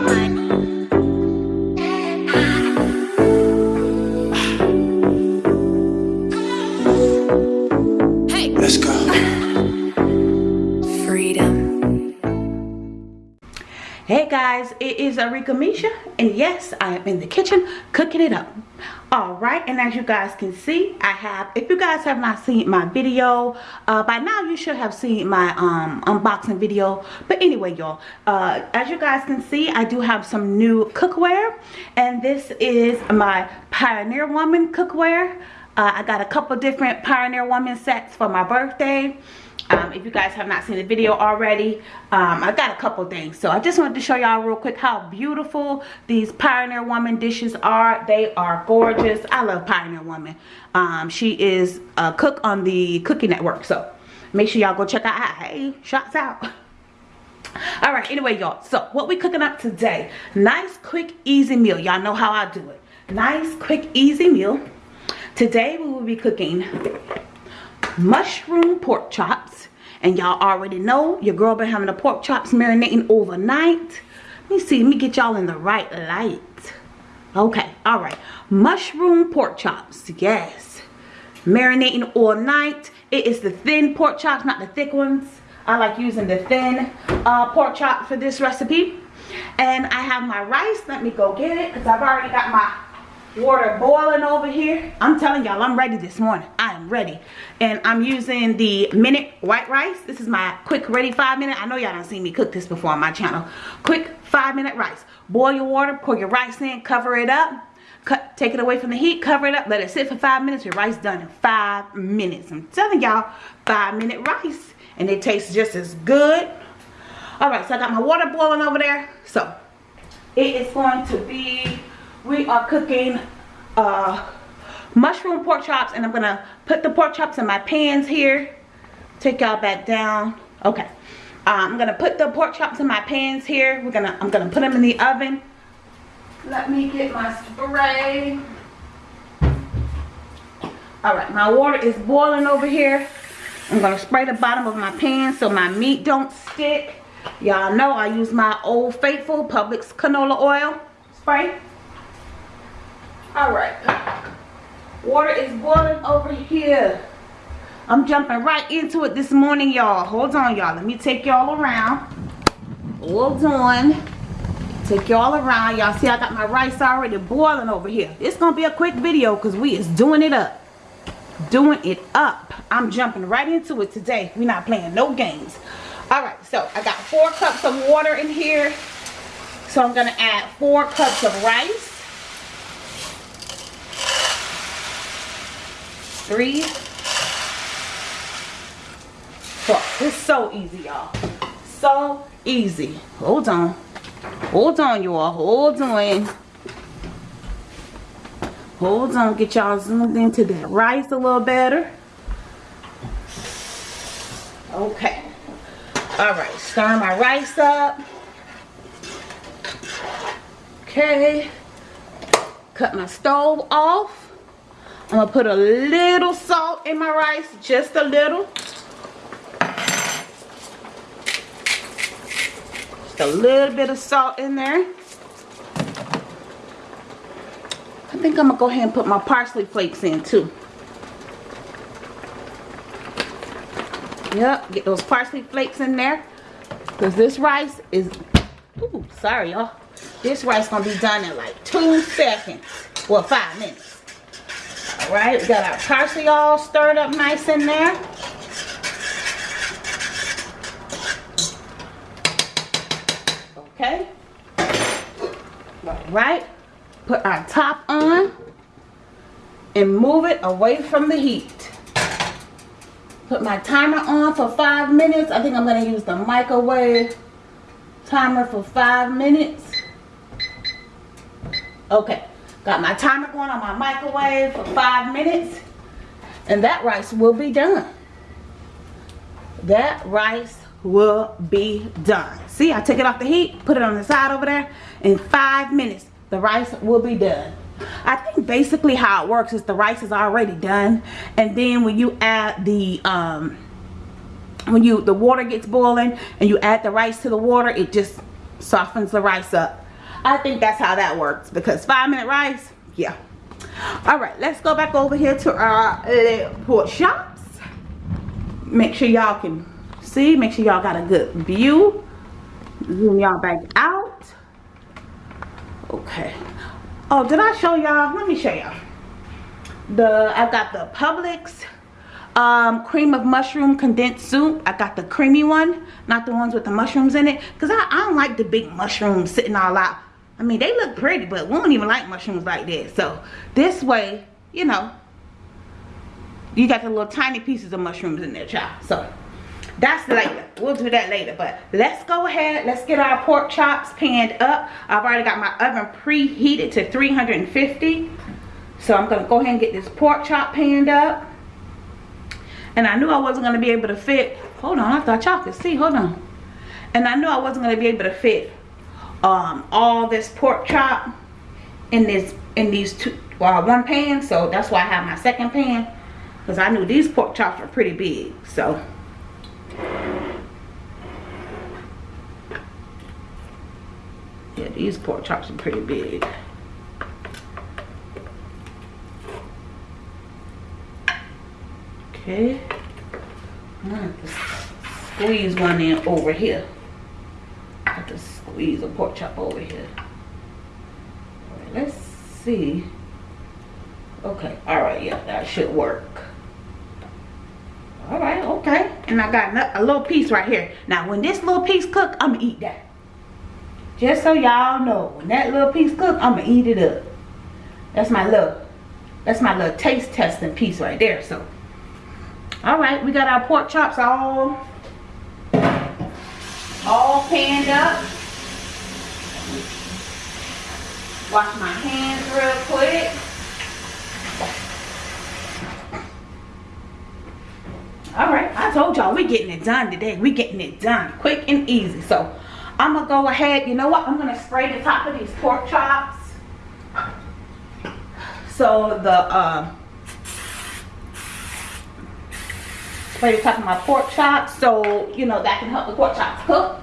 money. Hey guys, it is Arika Misha, and yes, I am in the kitchen cooking it up. Alright, and as you guys can see, I have, if you guys have not seen my video, uh, by now you should have seen my um, unboxing video. But anyway, y'all, uh, as you guys can see, I do have some new cookware, and this is my Pioneer Woman cookware. Uh, I got a couple different Pioneer Woman sets for my birthday um, if you guys have not seen the video already um, i got a couple things. So i just wanted to show y'all real quick how beautiful these pioneer woman dishes are. They are gorgeous. I love pioneer woman. Um, she is a cook on the cooking network. So make sure y'all go check out. Hey shots out. All right anyway y'all. So what we cooking up today? Nice quick easy meal. Y'all know how i do it. Nice quick easy meal. Today we will be cooking mushroom pork chops. And y'all already know your girl been having the pork chops marinating overnight. Let me see, let me get y'all in the right light. Okay, all right. Mushroom pork chops, yes. Marinating all night. It is the thin pork chops, not the thick ones. I like using the thin uh, pork chop for this recipe. And I have my rice. Let me go get it because I've already got my water boiling over here. I'm telling y'all i'm ready this morning. I am ready. And i'm using the minute white rice. This is my quick ready five minute. I know y'all don't see me cook this before on my channel. Quick five minute rice. Boil your water pour your rice in cover it up. Cut take it away from the heat cover it up. Let it sit for five minutes. Your rice done in five minutes. I'm telling y'all five minute rice. And it tastes just as good. All right so i got my water boiling over there. So it is going to be we are cooking uh, mushroom pork chops and I'm gonna put the pork chops in my pans here. Take y'all back down. Okay. Uh, I'm gonna put the pork chops in my pans here. We're gonna I'm gonna put them in the oven. Let me get my spray. All right my water is boiling over here. I'm gonna spray the bottom of my pan so my meat don't stick. Y'all know I use my old faithful Publix canola oil spray all right. Water is boiling over here. I'm jumping right into it this morning y'all. Hold on y'all. Let me take y'all around. Hold on. Take y'all around. Y'all see i got my rice already boiling over here. It's gonna be a quick video because we is doing it up. Doing it up. I'm jumping right into it today. We're not playing no games. All right so i got four cups of water in here. So i'm gonna add four cups of rice three, four. It's so easy, y'all. So easy. Hold on. Hold on, y'all. Hold on. Hold on. Get y'all zoomed into that rice a little better. Okay. All right. Stir my rice up. Okay. Cut my stove off. I'm gonna put a little salt in my rice, just a little. Just a little bit of salt in there. I think I'm gonna go ahead and put my parsley flakes in too. Yep, get those parsley flakes in there. Because this rice is, ooh, sorry y'all. This rice gonna be done in like two seconds. Well, five minutes. Right, we got our parsley all stirred up nice in there. Okay. All right, put our top on and move it away from the heat. Put my timer on for five minutes. I think I'm going to use the microwave timer for five minutes. Okay. Got my timer going on my microwave for five minutes. And that rice will be done. That rice will be done. See, I take it off the heat, put it on the side over there. In five minutes, the rice will be done. I think basically how it works is the rice is already done. And then when you add the, um, when you, the water gets boiling and you add the rice to the water, it just softens the rice up I think that's how that works because five minute rice, yeah. All right, let's go back over here to our little pork shops. Make sure y'all can see, make sure y'all got a good view. Zoom y'all back out. Okay. Oh, did I show y'all? Let me show y'all. The I got the Publix um, cream of mushroom condensed soup. I got the creamy one, not the ones with the mushrooms in it. Because I, I don't like the big mushrooms sitting all out. I mean, they look pretty, but we don't even like mushrooms like this. So, this way, you know, you got the little tiny pieces of mushrooms in there, child. So, that's later. We'll do that later. But let's go ahead. Let's get our pork chops panned up. I've already got my oven preheated to 350. So, I'm going to go ahead and get this pork chop panned up and I knew I wasn't going to be able to fit hold on I thought y'all could see hold on and I knew I wasn't going to be able to fit um, all this pork chop in this in these two well one pan so that's why I have my second pan because I knew these pork chops were pretty big so yeah these pork chops are pretty big Okay. I'm gonna squeeze one in over here. To squeeze a pork chop over here. Right, let's see. Okay, all right, yeah, that should work. All right, okay. And I got a little piece right here. Now, when this little piece cook, I'm gonna eat that. Just so y'all know, when that little piece cook, I'm gonna eat it up. That's my little, that's my little taste testing piece right there. So all right we got our pork chops all all panned up wash my hands real quick. All right i told y'all we getting it done today. We getting it done quick and easy. So i'm gonna go ahead you know what? I'm gonna spray the top of these pork chops. So the uh, spray the top of my pork chops so you know that can help the pork chops cook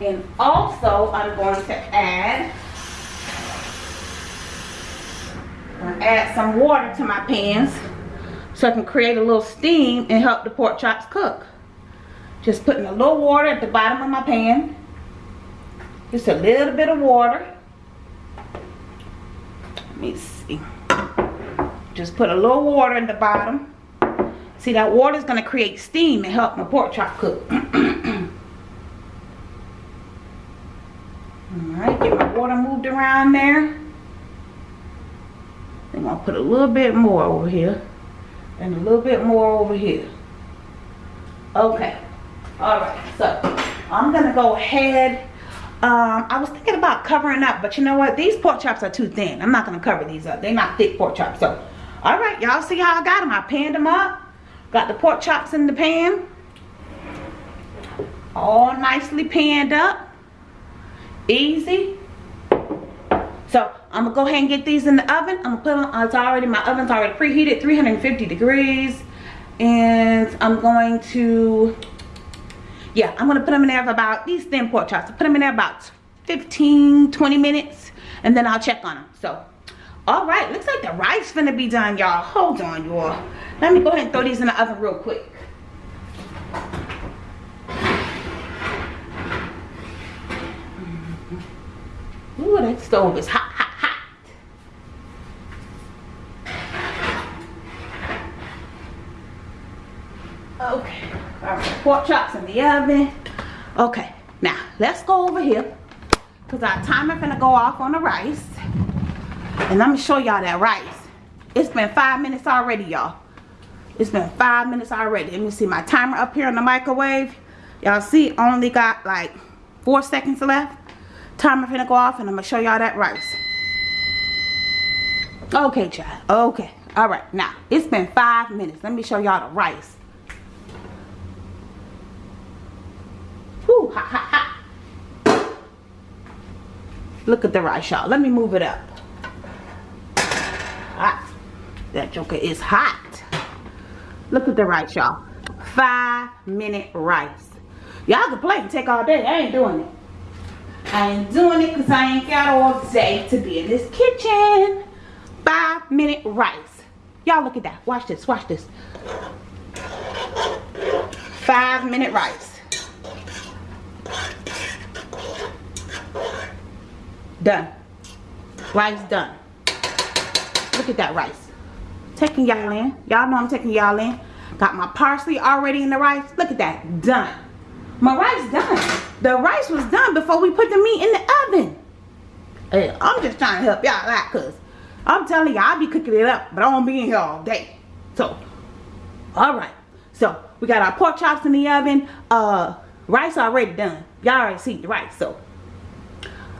and also I'm going to add add some water to my pans so I can create a little steam and help the pork chops cook. Just putting a little water at the bottom of my pan. Just a little bit of water. Let me see. Just put a little water in the bottom. See, that water is going to create steam and help my pork chop cook. Alright, get my water moved around there. I'm going to put a little bit more over here. And a little bit more over here. Okay. Alright, so I'm going to go ahead. Um, I was thinking about covering up, but you know what? These pork chops are too thin. I'm not going to cover these up. They're not thick pork chops. So, alright, y'all see how I got them? I panned them up. Got the pork chops in the pan. All nicely panned up. Easy. So I'm gonna go ahead and get these in the oven. I'm gonna put them, it's already, my oven's already preheated, 350 degrees. And I'm going to, yeah, I'm gonna put them in there for about, these thin pork chops, put them in there about 15, 20 minutes. And then I'll check on them. So, all right, looks like the rice finna be done, y'all. Hold on, y'all. Let me go ahead and throw these in the oven real quick. Stove is hot, hot, hot. Okay, all right, pork chops in the oven. Okay, now let's go over here because our timer gonna go off on the rice. And let me show y'all that rice. It's been five minutes already, y'all. It's been five minutes already. Let me see my timer up here on the microwave. Y'all see, only got like four seconds left. Timer finna go off and I'm gonna show y'all that rice. Okay, child. Okay. All right. Now, it's been five minutes. Let me show y'all the rice. Whoo, hot, hot, hot. Look at the rice, y'all. Let me move it up. Hot. That joker is hot. Look at the rice, y'all. Five minute rice. Y'all can play and take all day. I ain't doing it. I ain't doing it because I ain't got all day to be in this kitchen. Five minute rice. Y'all look at that. Watch this. Watch this. Five minute rice. Done. Rice done. Look at that rice. Taking y'all in. Y'all know I'm taking y'all in. Got my parsley already in the rice. Look at that. Done. My rice done. The rice was done before we put the meat in the oven. Hey, I'm just trying to help y'all out because I'm telling y'all, I'll be cooking it up, but I won't be in here all day. So, alright. So, we got our pork chops in the oven. Uh, rice already done. Y'all already see the rice. So,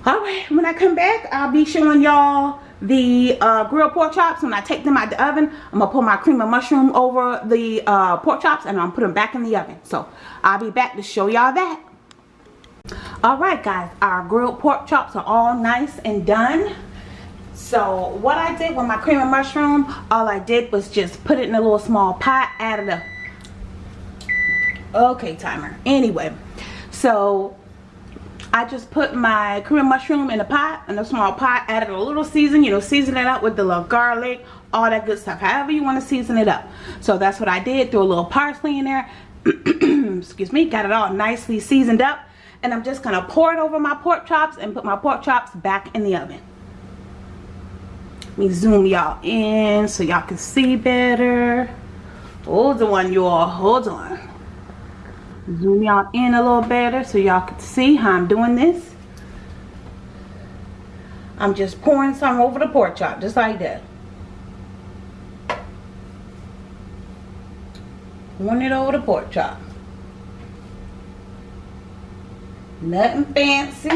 alright. When I come back, I'll be showing y'all the uh, grilled pork chops. When I take them out the oven, I'm going to put my cream of mushroom over the uh, pork chops and I'm going to put them back in the oven. So, I'll be back to show y'all that. Alright guys, our grilled pork chops are all nice and done. So what I did with my cream of mushroom, all I did was just put it in a little small pot, added a okay timer. Anyway so I just put my cream of mushroom in a pot in a small pot added a little season you know season it up with the little garlic all that good stuff however you want to season it up. So that's what I did threw a little parsley in there. Excuse me got it all nicely seasoned up and I'm just gonna pour it over my pork chops and put my pork chops back in the oven. Let me zoom y'all in so y'all can see better. Hold on y'all hold on. Zoom y'all in a little better so y'all can see how I'm doing this. I'm just pouring some over the pork chop just like that. Pouring it over the pork chop nothing fancy.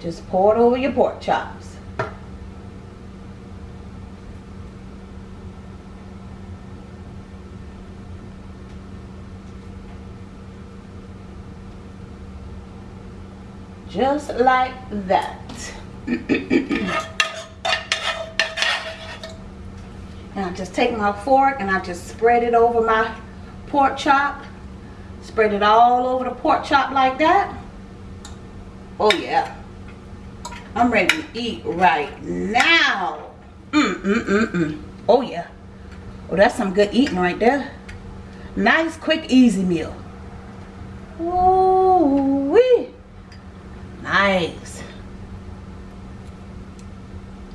Just pour it over your pork chops. just like that. And I just take my fork and I just spread it over my pork chop spread it all over the pork chop like that? Oh yeah. I'm ready to eat right now. Mm mm mm mm. Oh yeah. Oh that's some good eating right there. Nice quick easy meal. Ooh wee nice.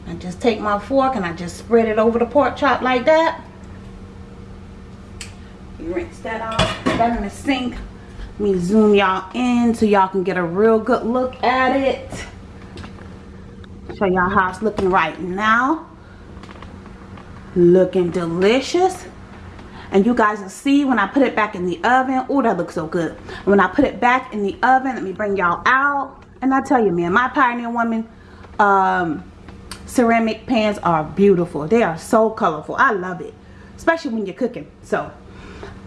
I just take my fork and I just spread it over the pork chop like that rinse that off that in the sink let me zoom y'all in so y'all can get a real good look at it show y'all how it's looking right now looking delicious and you guys will see when I put it back in the oven oh that looks so good when I put it back in the oven let me bring y'all out and I tell you, man, my Pioneer Woman um, ceramic pans are beautiful. They are so colorful. I love it. Especially when you're cooking. So,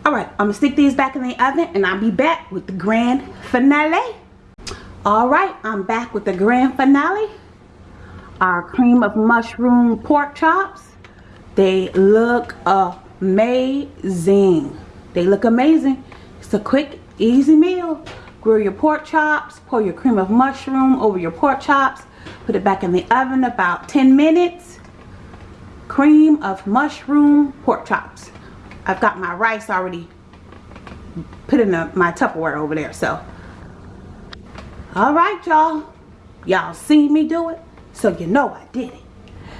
alright. I'm going to stick these back in the oven. And I'll be back with the grand finale. Alright. I'm back with the grand finale. Our cream of mushroom pork chops. They look amazing. They look amazing. It's a quick, easy meal. Grill your pork chops, pour your cream of mushroom over your pork chops, put it back in the oven about 10 minutes. Cream of mushroom pork chops. I've got my rice already put in my Tupperware over there. So, alright y'all. Y'all see me do it, so you know I did it.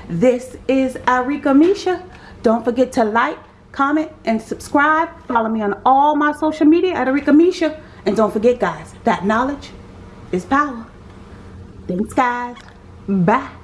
This is Arika Misha. Don't forget to like, comment, and subscribe. Follow me on all my social media at Arika Misha. And don't forget, guys, that knowledge is power. Thanks, guys. Bye.